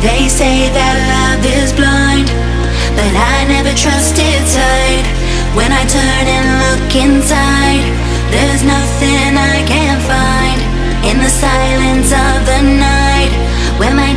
They say that love is blind But I never trust sight. When I turn and look inside There's nothing I can find. In the silence of the night When my